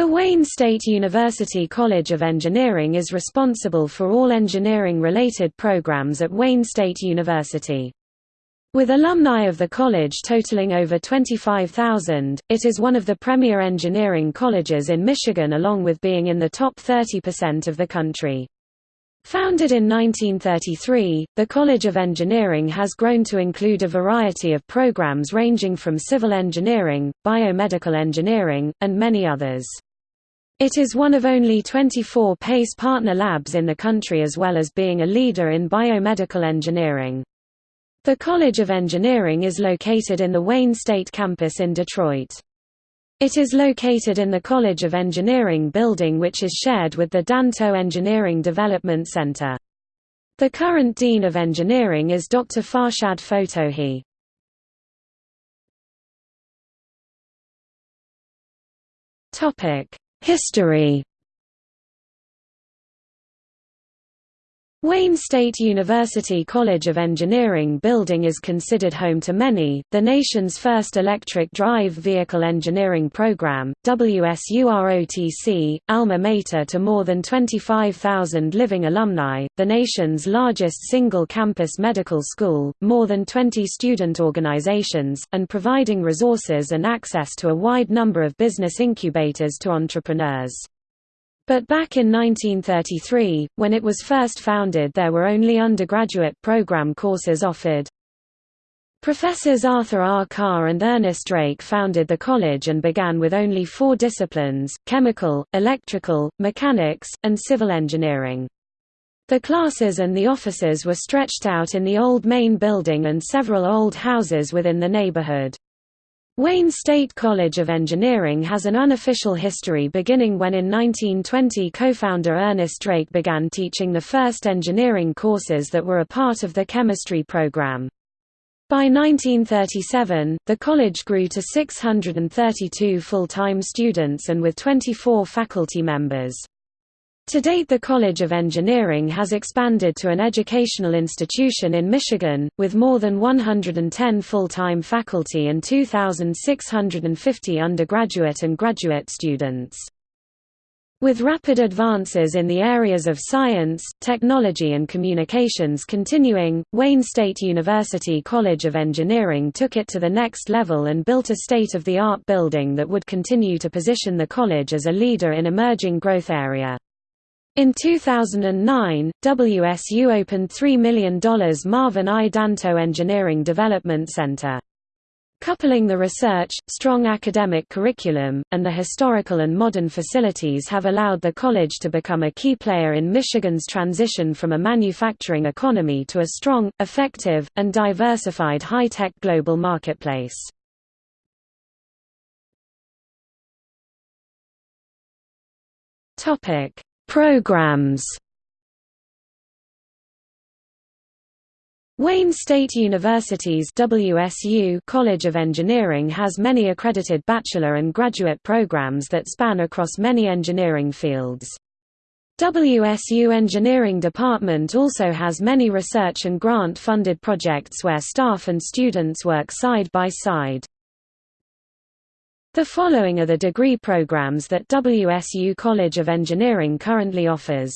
The Wayne State University College of Engineering is responsible for all engineering-related programs at Wayne State University. With alumni of the college totaling over 25,000, it is one of the premier engineering colleges in Michigan along with being in the top 30% of the country. Founded in 1933, the College of Engineering has grown to include a variety of programs ranging from civil engineering, biomedical engineering, and many others. It is one of only 24 PACE partner labs in the country as well as being a leader in biomedical engineering. The College of Engineering is located in the Wayne State campus in Detroit. It is located in the College of Engineering building which is shared with the Danto Engineering Development Center. The current Dean of Engineering is Dr. Farshad Fotouhi. History Wayne State University College of Engineering building is considered home to many, the nation's first electric drive vehicle engineering program, WSUROTC, alma mater to more than 25,000 living alumni, the nation's largest single-campus medical school, more than 20 student organizations, and providing resources and access to a wide number of business incubators to entrepreneurs. But back in 1933, when it was first founded there were only undergraduate program courses offered. Professors Arthur R. Carr and Ernest Drake founded the college and began with only four disciplines, chemical, electrical, mechanics, and civil engineering. The classes and the offices were stretched out in the old main building and several old houses within the neighborhood. Wayne State College of Engineering has an unofficial history beginning when in 1920 co-founder Ernest Drake began teaching the first engineering courses that were a part of the chemistry program. By 1937, the college grew to 632 full-time students and with 24 faculty members. To date the College of Engineering has expanded to an educational institution in Michigan, with more than 110 full-time faculty and 2,650 undergraduate and graduate students. With rapid advances in the areas of science, technology and communications continuing, Wayne State University College of Engineering took it to the next level and built a state-of-the-art building that would continue to position the college as a leader in emerging growth area. In 2009, WSU opened $3 million Marvin I. Danto Engineering Development Center. Coupling the research, strong academic curriculum, and the historical and modern facilities have allowed the college to become a key player in Michigan's transition from a manufacturing economy to a strong, effective, and diversified high-tech global marketplace. Topic: Programs Wayne State University's WSU College of Engineering has many accredited bachelor and graduate programs that span across many engineering fields. WSU Engineering Department also has many research and grant-funded projects where staff and students work side by side. The following are the degree programs that WSU College of Engineering currently offers.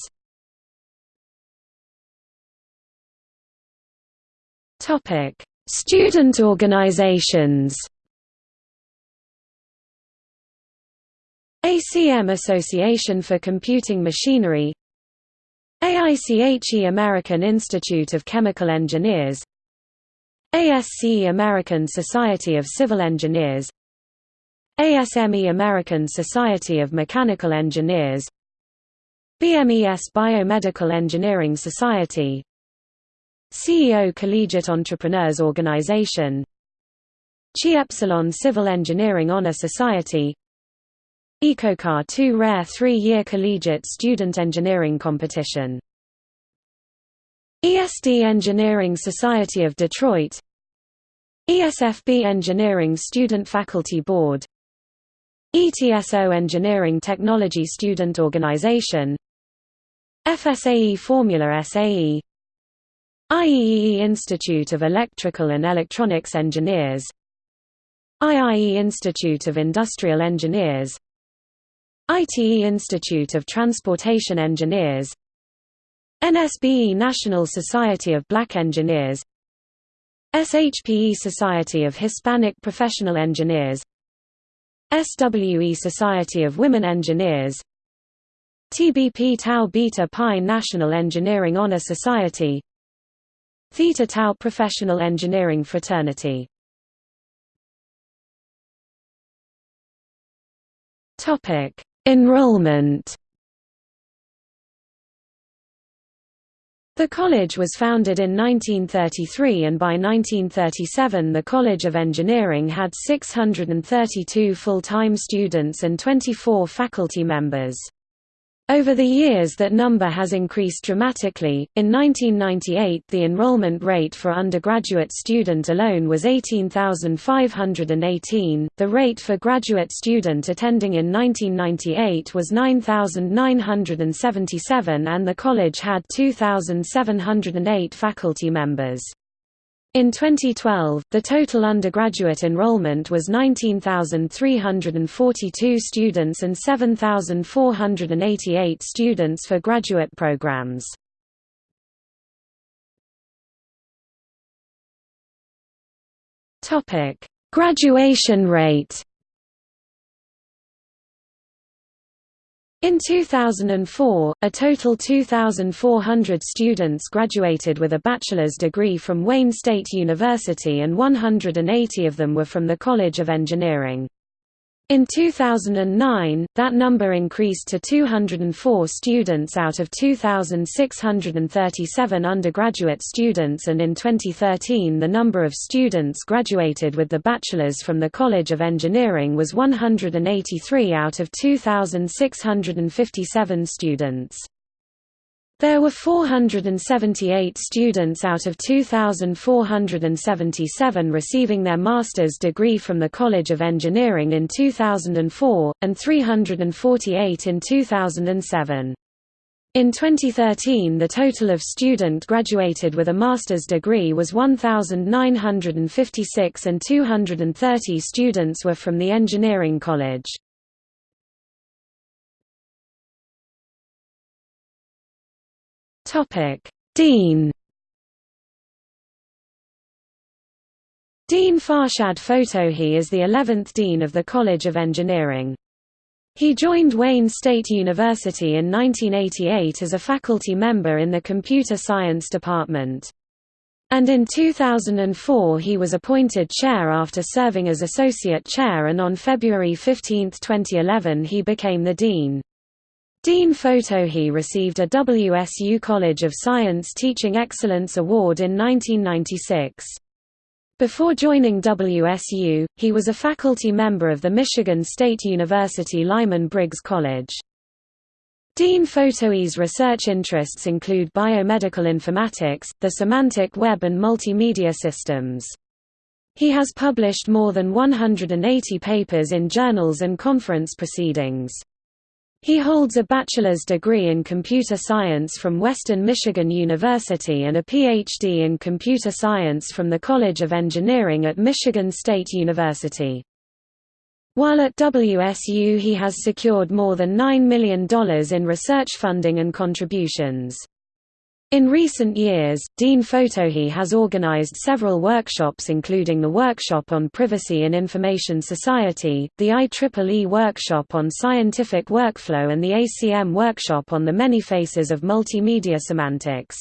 Topic: Student organizations. ACM Association for Computing Machinery AICHE American Institute of Chemical Engineers ASCE American Society of Civil Engineers ASME American Society of Mechanical Engineers BMES Biomedical Engineering Society CEO Collegiate Entrepreneurs Organization Chi Epsilon Civil Engineering Honor Society EcoCar 2 Rare 3-year Collegiate Student Engineering Competition ESD Engineering Society of Detroit ESFB Engineering Student Faculty Board ETSO Engineering Technology Student Organization FSAE Formula SAE IEEE Institute of Electrical and Electronics Engineers IIE Institute of Industrial Engineers ITE Institute of Transportation Engineers NSBE National Society of Black Engineers SHPE Society of Hispanic Professional Engineers SWE Society of Women Engineers TBP Tau Beta Pi National Engineering Honor Society Theta Tau Professional Engineering Fraternity. Enrollment The college was founded in 1933 and by 1937 the College of Engineering had 632 full-time students and 24 faculty members. Over the years that number has increased dramatically. In 1998 the enrollment rate for undergraduate student alone was 18,518, the rate for graduate student attending in 1998 was 9,977 and the college had 2,708 faculty members. In 2012, the total undergraduate enrollment was 19,342 students and 7,488 students for graduate programs. Graduation rate In 2004, a total 2,400 students graduated with a bachelor's degree from Wayne State University and 180 of them were from the College of Engineering. In 2009, that number increased to 204 students out of 2,637 undergraduate students and in 2013 the number of students graduated with the bachelor's from the College of Engineering was 183 out of 2,657 students. There were 478 students out of 2,477 receiving their master's degree from the College of Engineering in 2004, and 348 in 2007. In 2013 the total of student graduated with a master's degree was 1,956 and 230 students were from the Engineering College. Topic: Dean Dean Farshad Fotouhi is the 11th Dean of the College of Engineering. He joined Wayne State University in 1988 as a faculty member in the Computer Science Department. And in 2004 he was appointed chair after serving as associate chair and on February 15, 2011 he became the dean. Dean Fotouhi received a WSU College of Science Teaching Excellence Award in 1996. Before joining WSU, he was a faculty member of the Michigan State University Lyman Briggs College. Dean Fotouhi's research interests include biomedical informatics, the semantic web and multimedia systems. He has published more than 180 papers in journals and conference proceedings. He holds a bachelor's degree in computer science from Western Michigan University and a Ph.D. in computer science from the College of Engineering at Michigan State University. While at WSU he has secured more than $9 million in research funding and contributions. In recent years, Dean Fotouhi has organized several workshops including the Workshop on Privacy in Information Society, the IEEE Workshop on Scientific Workflow and the ACM Workshop on the Many Faces of Multimedia Semantics.